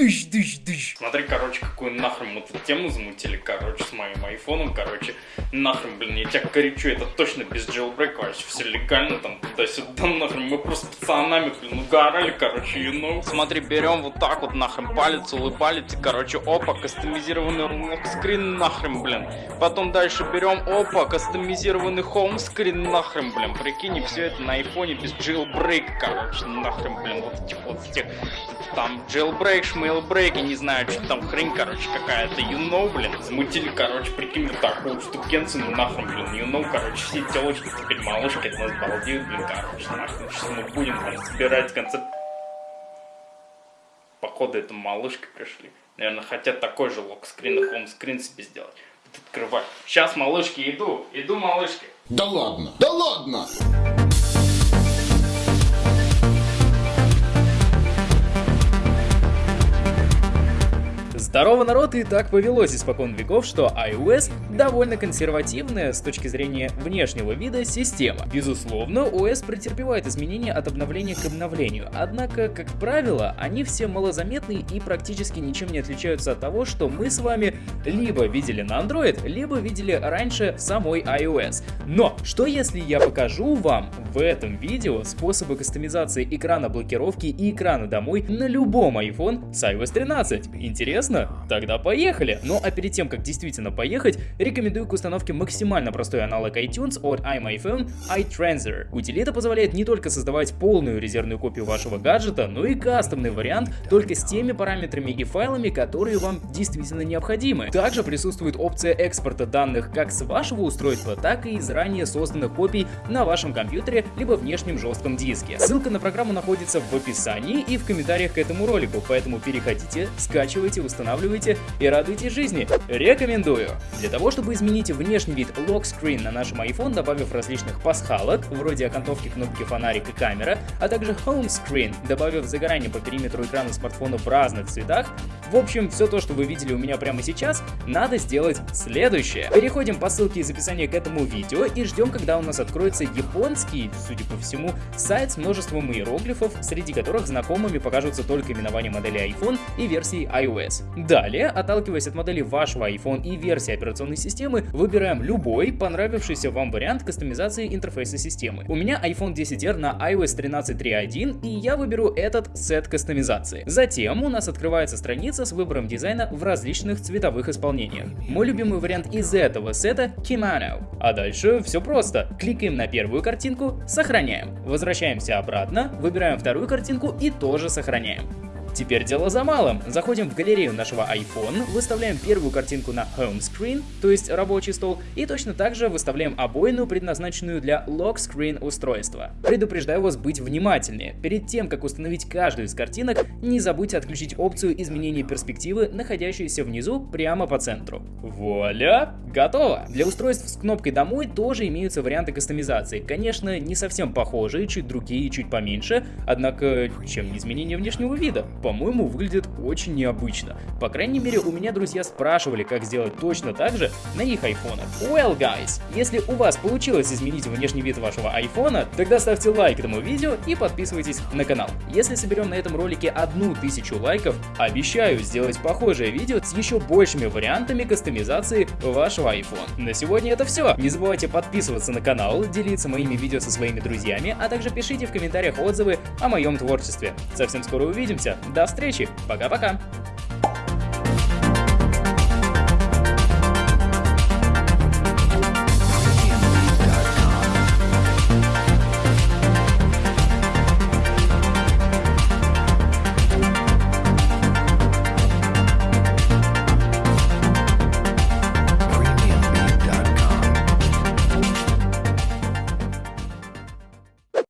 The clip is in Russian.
дыщ, дыщ, дыщ. Смотри, короче, какую нахрен мы тут тему замутили, короче, с моим айфоном, короче. Нахрен, блин, я тебя коричу, это точно без jailbreak, вообще все легально, там, туда-сюда, нахрен. Мы просто пацанами, блин, угорали, короче, you know. Смотри, берем вот так вот, нахрен, палец, улыбалец, и, короче, опа, кастомизированный локскрин, нахрен, блин. Потом дальше берем, опа, кастомизированный хоумскрин, нахрен, блин. Прикинь, все это на айфоне без jailbreak, короче, нахрен, блин, вот этих вот этих там jailbreak, я не знаю, что там хрень, короче, какая-то, you know, блин. Замутили, короче, прикинь, такую штукенцу, ну нахрен, блин, you know, короче, все телочки теперь малышки от нас балдеют, блин, короче, нахрен, сейчас мы будем блин, собирать концепт. Походу, это малышки пришли. Наверное, хотят такой же локскрин и хоумскрин себе сделать. Вот открывать. Сейчас, малышки, иду, иду, малышки. Да ладно, да ладно! Здорово, народ, и так повелось испокон веков, что iOS довольно консервативная с точки зрения внешнего вида система. Безусловно, OS претерпевает изменения от обновления к обновлению, однако, как правило, они все малозаметны и практически ничем не отличаются от того, что мы с вами либо видели на Android, либо видели раньше в самой iOS. Но, что если я покажу вам в этом видео способы кастомизации экрана блокировки и экрана домой на любом iPhone с iOS 13? Интересно? Тогда поехали! Ну а перед тем, как действительно поехать, рекомендую к установке максимально простой аналог iTunes от iMyPhone iTransfer. Утилита позволяет не только создавать полную резервную копию вашего гаджета, но и кастомный вариант только с теми параметрами и файлами, которые вам действительно необходимы. Также присутствует опция экспорта данных как с вашего устройства, так и из ранее созданных копий на вашем компьютере либо внешнем жестком диске. Ссылка на программу находится в описании и в комментариях к этому ролику, поэтому переходите, скачивайте, устанавливайте устанавливайте и радуйте жизни. Рекомендую! Для того, чтобы изменить внешний вид локскрин на нашем iPhone, добавив различных пасхалок, вроде окантовки кнопки фонарик и камера, а также Home Screen, добавив загорание по периметру экрана смартфона в разных цветах, в общем, все то, что вы видели у меня прямо сейчас, надо сделать следующее. Переходим по ссылке из описания к этому видео и ждем, когда у нас откроется японский, судя по всему, сайт с множеством иероглифов, среди которых знакомыми покажутся только именования модели iPhone и версии iOS. Далее, отталкиваясь от модели вашего iPhone и версии операционной системы, выбираем любой понравившийся вам вариант кастомизации интерфейса системы. У меня iPhone 10R на iOS 13.3.1 и я выберу этот сет кастомизации. Затем у нас открывается страница с выбором дизайна в различных цветовых исполнениях. Мой любимый вариант из этого сета Kimano. А дальше все просто. Кликаем на первую картинку, сохраняем. Возвращаемся обратно, выбираем вторую картинку и тоже сохраняем. Теперь дело за малым. Заходим в галерею нашего iPhone, выставляем первую картинку на Home Screen, то есть рабочий стол, и точно так же выставляем обоину, предназначенную для Lock Screen устройства. Предупреждаю вас быть внимательнее. Перед тем, как установить каждую из картинок, не забудьте отключить опцию изменения перспективы, находящуюся внизу прямо по центру. Вуаля! Готово! Для устройств с кнопкой «Домой» тоже имеются варианты кастомизации. Конечно, не совсем похожие, чуть другие, чуть поменьше, однако чем не изменение внешнего вида? по-моему, выглядит очень необычно. По крайней мере, у меня друзья спрашивали, как сделать точно так же на их айфонах. Well, guys, если у вас получилось изменить внешний вид вашего айфона, тогда ставьте лайк этому видео и подписывайтесь на канал. Если соберем на этом ролике одну тысячу лайков, обещаю сделать похожее видео с еще большими вариантами кастомизации вашего iPhone. На сегодня это все. Не забывайте подписываться на канал, делиться моими видео со своими друзьями, а также пишите в комментариях отзывы о моем творчестве. Совсем скоро увидимся. До встречи. Пока-пока.